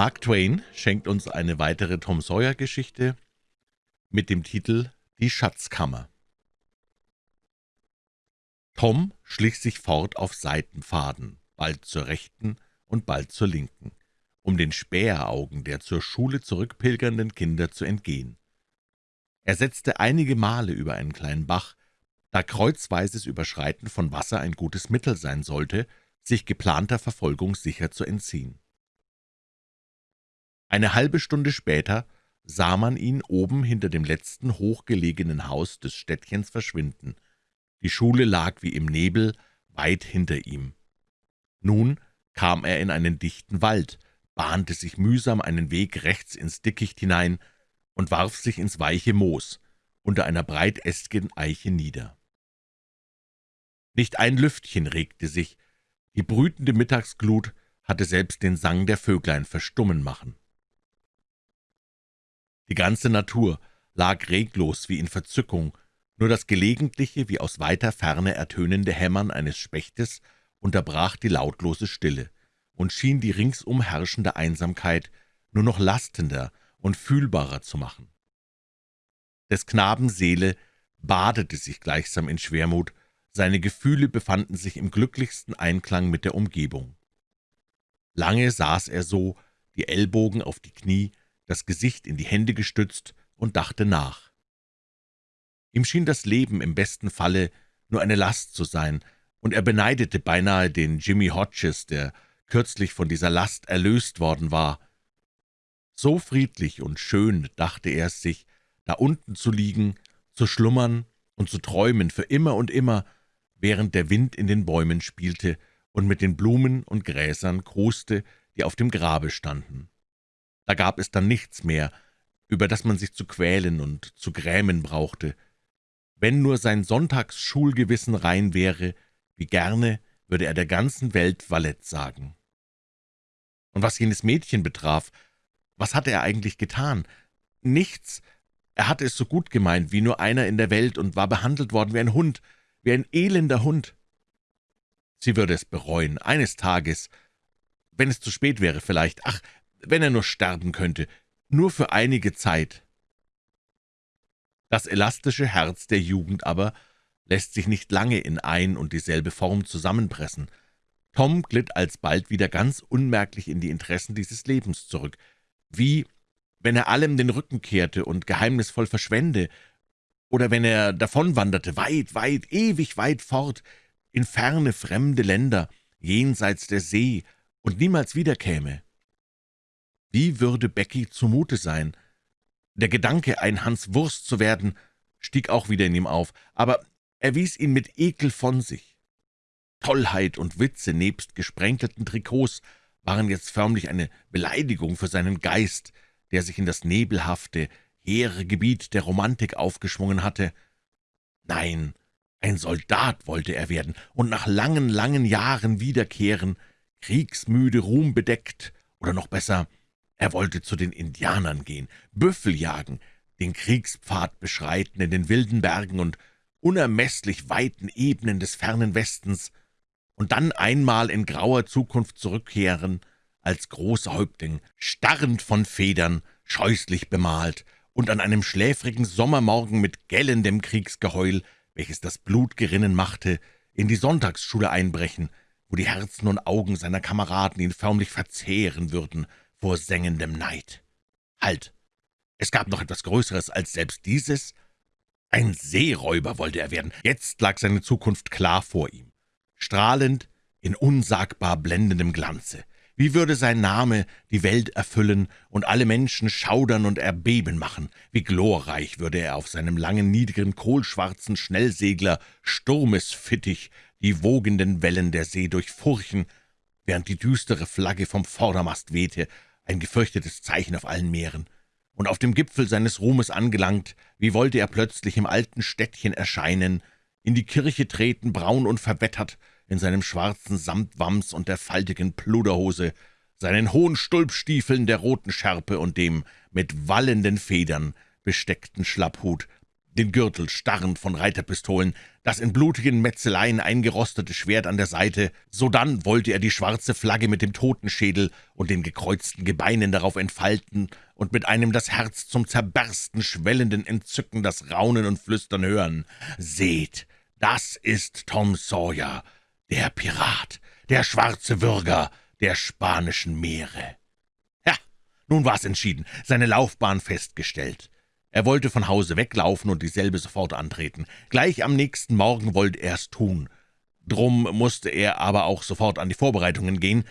Mark Twain schenkt uns eine weitere Tom Sawyer-Geschichte mit dem Titel »Die Schatzkammer«. Tom schlich sich fort auf Seitenpfaden, bald zur rechten und bald zur linken, um den Späheraugen der zur Schule zurückpilgernden Kinder zu entgehen. Er setzte einige Male über einen kleinen Bach, da kreuzweises Überschreiten von Wasser ein gutes Mittel sein sollte, sich geplanter Verfolgung sicher zu entziehen. Eine halbe Stunde später sah man ihn oben hinter dem letzten hochgelegenen Haus des Städtchens verschwinden. Die Schule lag wie im Nebel weit hinter ihm. Nun kam er in einen dichten Wald, bahnte sich mühsam einen Weg rechts ins Dickicht hinein und warf sich ins weiche Moos unter einer breitästigen Eiche nieder. Nicht ein Lüftchen regte sich, die brütende Mittagsglut hatte selbst den Sang der Vöglein verstummen machen. Die ganze Natur lag reglos wie in Verzückung, nur das gelegentliche, wie aus weiter Ferne ertönende Hämmern eines Spechtes unterbrach die lautlose Stille und schien die ringsum herrschende Einsamkeit nur noch lastender und fühlbarer zu machen. Des Knaben Seele badete sich gleichsam in Schwermut, seine Gefühle befanden sich im glücklichsten Einklang mit der Umgebung. Lange saß er so, die Ellbogen auf die Knie, das Gesicht in die Hände gestützt und dachte nach. Ihm schien das Leben im besten Falle nur eine Last zu sein, und er beneidete beinahe den Jimmy Hodges, der kürzlich von dieser Last erlöst worden war. So friedlich und schön, dachte er es sich, da unten zu liegen, zu schlummern und zu träumen für immer und immer, während der Wind in den Bäumen spielte und mit den Blumen und Gräsern kruste, die auf dem Grabe standen. Da gab es dann nichts mehr, über das man sich zu quälen und zu grämen brauchte. Wenn nur sein Sonntagsschulgewissen rein wäre, wie gerne würde er der ganzen Welt Valett sagen. Und was jenes Mädchen betraf, was hatte er eigentlich getan? Nichts. Er hatte es so gut gemeint wie nur einer in der Welt und war behandelt worden wie ein Hund, wie ein elender Hund. Sie würde es bereuen, eines Tages, wenn es zu spät wäre vielleicht, ach, wenn er nur sterben könnte, nur für einige Zeit. Das elastische Herz der Jugend aber lässt sich nicht lange in ein und dieselbe Form zusammenpressen. Tom glitt alsbald wieder ganz unmerklich in die Interessen dieses Lebens zurück, wie wenn er allem den Rücken kehrte und geheimnisvoll verschwände, oder wenn er davonwanderte, weit, weit, ewig weit fort, in ferne, fremde Länder, jenseits der See, und niemals wiederkäme. Wie würde Becky zumute sein? Der Gedanke, ein Hans Wurst zu werden, stieg auch wieder in ihm auf, aber er wies ihn mit Ekel von sich. Tollheit und Witze nebst gesprenkelten Trikots waren jetzt förmlich eine Beleidigung für seinen Geist, der sich in das nebelhafte, hehre Gebiet der Romantik aufgeschwungen hatte. Nein, ein Soldat wollte er werden und nach langen, langen Jahren wiederkehren, kriegsmüde, ruhmbedeckt, oder noch besser, er wollte zu den Indianern gehen, Büffel jagen, den Kriegspfad beschreiten in den wilden Bergen und unermeßlich weiten Ebenen des fernen Westens und dann einmal in grauer Zukunft zurückkehren, als großer Häuptling, starrend von Federn, scheußlich bemalt und an einem schläfrigen Sommermorgen mit gellendem Kriegsgeheul, welches das Blut gerinnen machte, in die Sonntagsschule einbrechen, wo die Herzen und Augen seiner Kameraden ihn förmlich verzehren würden vor sengendem Neid. Halt! Es gab noch etwas Größeres als selbst dieses. Ein Seeräuber wollte er werden. Jetzt lag seine Zukunft klar vor ihm, strahlend in unsagbar blendendem Glanze. Wie würde sein Name die Welt erfüllen und alle Menschen schaudern und erbeben machen? Wie glorreich würde er auf seinem langen, niedrigen, kohlschwarzen Schnellsegler Sturmesfittich die wogenden Wellen der See durchfurchen, während die düstere Flagge vom Vordermast wehte, ein gefürchtetes Zeichen auf allen Meeren. Und auf dem Gipfel seines Ruhmes angelangt, wie wollte er plötzlich im alten Städtchen erscheinen, in die Kirche treten, braun und verwettert, in seinem schwarzen Samtwams und der faltigen Pluderhose, seinen hohen Stulpstiefeln der roten Schärpe und dem mit wallenden Federn besteckten Schlapphut, den Gürtel starrend von Reiterpistolen, das in blutigen Metzeleien eingerostete Schwert an der Seite, sodann wollte er die schwarze Flagge mit dem Totenschädel und den gekreuzten Gebeinen darauf entfalten und mit einem das Herz zum Zerbersten schwellenden Entzücken das Raunen und Flüstern hören. »Seht, das ist Tom Sawyer, der Pirat, der schwarze Würger der spanischen Meere.« Ja, nun war's entschieden, seine Laufbahn festgestellt. Er wollte von Hause weglaufen und dieselbe sofort antreten. Gleich am nächsten Morgen wollte er's tun. Drum musste er aber auch sofort an die Vorbereitungen gehen.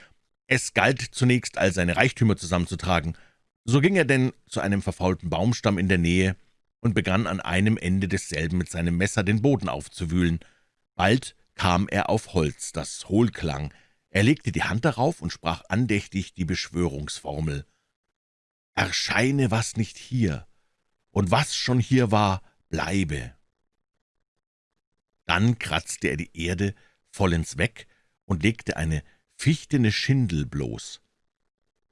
Es galt zunächst, all seine Reichtümer zusammenzutragen. So ging er denn zu einem verfaulten Baumstamm in der Nähe und begann an einem Ende desselben mit seinem Messer den Boden aufzuwühlen. Bald kam er auf Holz, das hohl klang. Er legte die Hand darauf und sprach andächtig die Beschwörungsformel. »Erscheine, was nicht hier, und was schon hier war, bleibe.« Dann kratzte er die Erde vollends weg und legte eine fichtene Schindel bloß.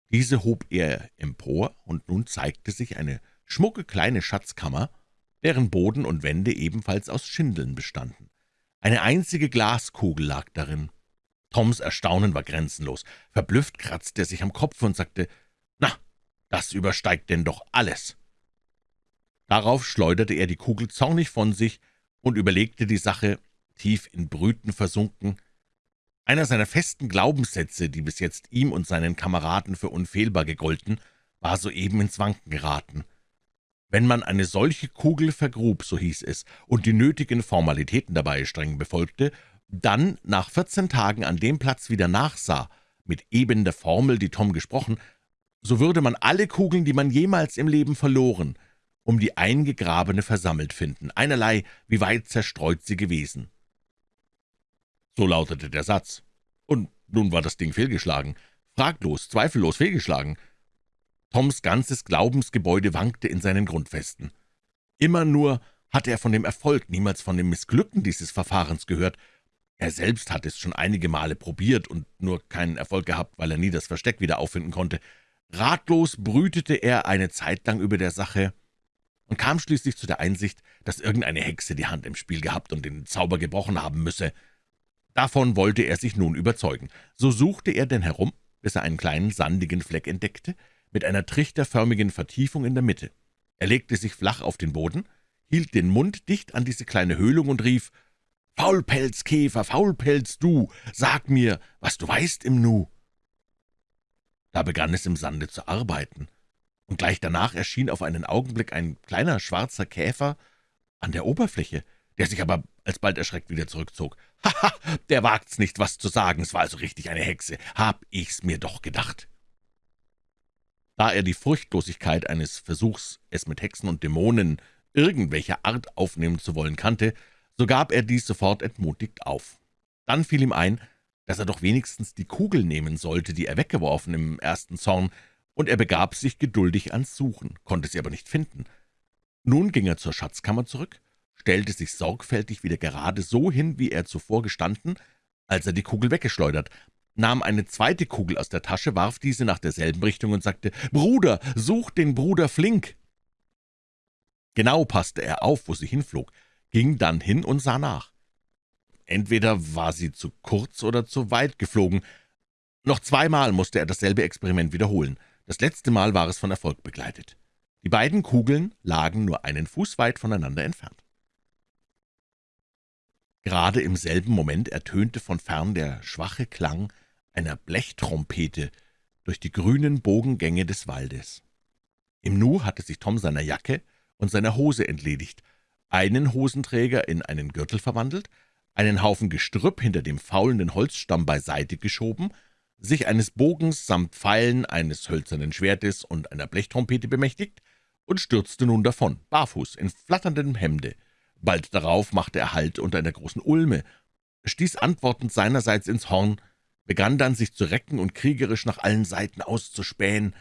Diese hob er empor, und nun zeigte sich eine schmucke kleine Schatzkammer, deren Boden und Wände ebenfalls aus Schindeln bestanden. Eine einzige Glaskugel lag darin. Toms Erstaunen war grenzenlos. Verblüfft kratzte er sich am Kopf und sagte, »Na, das übersteigt denn doch alles!« Darauf schleuderte er die Kugel zornig von sich und überlegte die Sache, tief in Brüten versunken. Einer seiner festen Glaubenssätze, die bis jetzt ihm und seinen Kameraden für unfehlbar gegolten, war soeben ins Wanken geraten. Wenn man eine solche Kugel vergrub, so hieß es, und die nötigen Formalitäten dabei streng befolgte, dann nach vierzehn Tagen an dem Platz wieder nachsah, mit eben der Formel, die Tom gesprochen, so würde man alle Kugeln, die man jemals im Leben verloren, um die eingegrabene versammelt finden, einerlei, wie weit zerstreut sie gewesen. So lautete der Satz. Und nun war das Ding fehlgeschlagen. Fraglos, zweifellos fehlgeschlagen. Toms ganzes Glaubensgebäude wankte in seinen Grundfesten. Immer nur hatte er von dem Erfolg, niemals von dem Missglücken dieses Verfahrens gehört. Er selbst hatte es schon einige Male probiert und nur keinen Erfolg gehabt, weil er nie das Versteck wieder auffinden konnte. Ratlos brütete er eine Zeit lang über der Sache und kam schließlich zu der Einsicht, dass irgendeine Hexe die Hand im Spiel gehabt und den Zauber gebrochen haben müsse. Davon wollte er sich nun überzeugen. So suchte er denn herum, bis er einen kleinen sandigen Fleck entdeckte, mit einer trichterförmigen Vertiefung in der Mitte. Er legte sich flach auf den Boden, hielt den Mund dicht an diese kleine Höhlung und rief, »Faulpelzkäfer, Faulpelz, du, sag mir, was du weißt im Nu!« Da begann es im Sande zu arbeiten, und gleich danach erschien auf einen Augenblick ein kleiner schwarzer Käfer an der Oberfläche, der sich aber alsbald erschreckt wieder zurückzog. »Haha, der wagt's nicht, was zu sagen, es war also richtig eine Hexe, hab ich's mir doch gedacht.« da er die Furchtlosigkeit eines Versuchs, es mit Hexen und Dämonen irgendwelcher Art aufnehmen zu wollen, kannte, so gab er dies sofort entmutigt auf. Dann fiel ihm ein, dass er doch wenigstens die Kugel nehmen sollte, die er weggeworfen im ersten Zorn, und er begab sich geduldig ans Suchen, konnte sie aber nicht finden. Nun ging er zur Schatzkammer zurück, stellte sich sorgfältig wieder gerade so hin, wie er zuvor gestanden, als er die Kugel weggeschleudert, nahm eine zweite Kugel aus der Tasche, warf diese nach derselben Richtung und sagte, »Bruder, such den Bruder Flink!« Genau passte er auf, wo sie hinflog, ging dann hin und sah nach. Entweder war sie zu kurz oder zu weit geflogen. Noch zweimal musste er dasselbe Experiment wiederholen. Das letzte Mal war es von Erfolg begleitet. Die beiden Kugeln lagen nur einen Fuß weit voneinander entfernt. Gerade im selben Moment ertönte von fern der schwache Klang einer Blechtrompete durch die grünen Bogengänge des Waldes. Im Nu hatte sich Tom seiner Jacke und seiner Hose entledigt, einen Hosenträger in einen Gürtel verwandelt, einen Haufen Gestrüpp hinter dem faulenden Holzstamm beiseite geschoben, sich eines Bogens samt Pfeilen, eines hölzernen Schwertes und einer Blechtrompete bemächtigt und stürzte nun davon, barfuß, in flatterndem Hemde. Bald darauf machte er Halt unter einer großen Ulme, stieß antwortend seinerseits ins Horn, begann dann, sich zu recken und kriegerisch nach allen Seiten auszuspähen.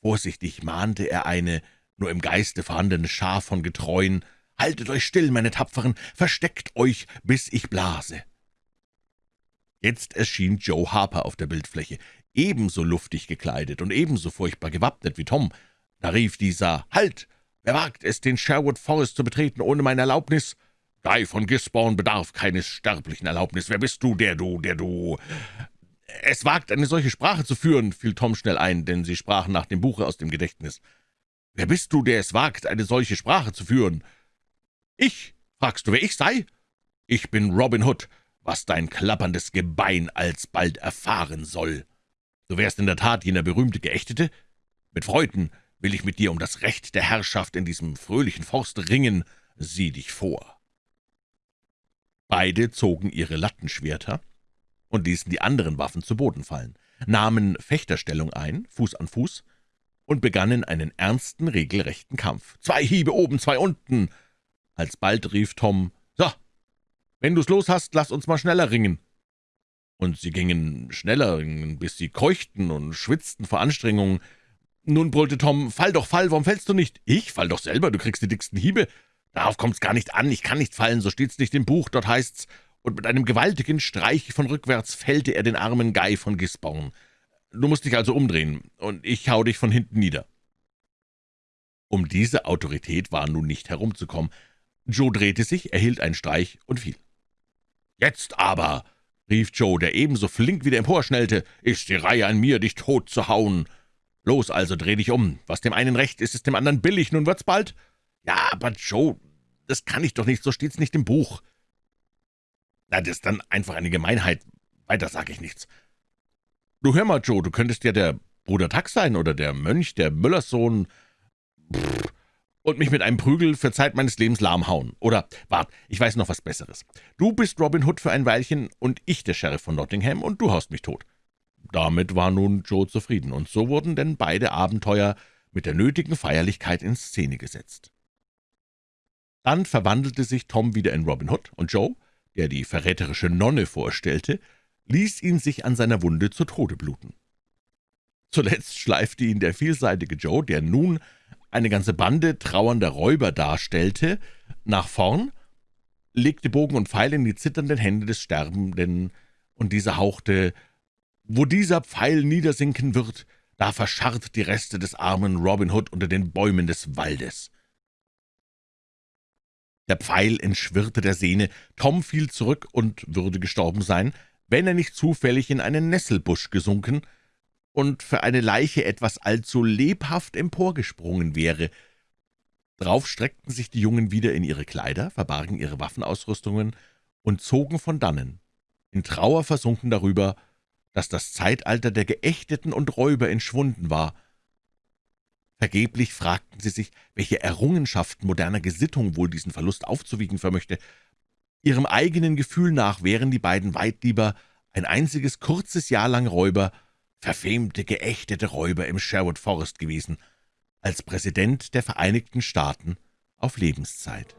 Vorsichtig mahnte er eine nur im Geiste vorhandene Schar von Getreuen, »Haltet euch still, meine Tapferen, versteckt euch, bis ich blase!« Jetzt erschien Joe Harper auf der Bildfläche, ebenso luftig gekleidet und ebenso furchtbar gewappnet wie Tom. Da rief dieser, »Halt! »Wer wagt es, den Sherwood Forest zu betreten ohne meine Erlaubnis?« »Guy von Gisborne bedarf keines sterblichen Erlaubnis. Wer bist du, der du, der du...« »Es wagt, eine solche Sprache zu führen«, fiel Tom schnell ein, denn sie sprachen nach dem Buche aus dem Gedächtnis. »Wer bist du, der es wagt, eine solche Sprache zu führen?« »Ich? Fragst du, wer ich sei?« »Ich bin Robin Hood, was dein klapperndes Gebein alsbald erfahren soll. Du wärst in der Tat jener berühmte Geächtete? Mit Freuden will ich mit dir um das Recht der Herrschaft in diesem fröhlichen Forst ringen. Sieh dich vor.« Beide zogen ihre Lattenschwerter und ließen die anderen Waffen zu Boden fallen, nahmen Fechterstellung ein, Fuß an Fuß, und begannen einen ernsten, regelrechten Kampf. »Zwei Hiebe oben, zwei unten!« Alsbald rief Tom, »So, wenn du's los hast, lass uns mal schneller ringen.« Und sie gingen schneller, bis sie keuchten und schwitzten vor Anstrengung. Nun brüllte Tom, »Fall doch, fall, warum fällst du nicht?« »Ich? Fall doch selber, du kriegst die dicksten Hiebe.« Darauf kommt's gar nicht an, ich kann nicht fallen, so steht's nicht im Buch, dort heißt's, und mit einem gewaltigen Streich von rückwärts fällte er den armen Guy von Gisborne. Du musst dich also umdrehen, und ich hau dich von hinten nieder.« Um diese Autorität war nun nicht herumzukommen. Joe drehte sich, erhielt einen Streich und fiel. »Jetzt aber«, rief Joe, der ebenso flink wieder emporschnellte, »ist die Reihe an mir, dich tot zu hauen. Los also, dreh dich um. Was dem einen recht ist, ist dem anderen billig, nun wird's bald.« »Ja, aber Joe, das kann ich doch nicht, so steht's nicht im Buch.« »Na, das ist dann einfach eine Gemeinheit. Weiter sage ich nichts.« »Du hör mal, Joe, du könntest ja der Bruder Tax sein oder der Mönch, der Müllerssohn und mich mit einem Prügel für Zeit meines Lebens lahm hauen. Oder, wart, ich weiß noch was Besseres. Du bist Robin Hood für ein Weilchen und ich der Sheriff von Nottingham und du haust mich tot.« Damit war nun Joe zufrieden, und so wurden denn beide Abenteuer mit der nötigen Feierlichkeit in Szene gesetzt. Dann verwandelte sich Tom wieder in Robin Hood, und Joe, der die verräterische Nonne vorstellte, ließ ihn sich an seiner Wunde zu Tode bluten. Zuletzt schleifte ihn der vielseitige Joe, der nun eine ganze Bande trauernder Räuber darstellte, nach vorn, legte Bogen und Pfeil in die zitternden Hände des Sterbenden, und dieser hauchte, »Wo dieser Pfeil niedersinken wird, da verscharrt die Reste des armen Robin Hood unter den Bäumen des Waldes.« der Pfeil entschwirrte der Sehne, Tom fiel zurück und würde gestorben sein, wenn er nicht zufällig in einen Nesselbusch gesunken und für eine Leiche etwas allzu lebhaft emporgesprungen wäre. Drauf streckten sich die Jungen wieder in ihre Kleider, verbargen ihre Waffenausrüstungen und zogen von dannen, in Trauer versunken darüber, dass das Zeitalter der Geächteten und Räuber entschwunden war, Vergeblich fragten sie sich, welche Errungenschaft moderner Gesittung wohl diesen Verlust aufzuwiegen vermöchte. Ihrem eigenen Gefühl nach wären die beiden weit lieber ein einziges kurzes Jahr lang Räuber, verfemte, geächtete Räuber im Sherwood Forest gewesen, als Präsident der Vereinigten Staaten auf Lebenszeit.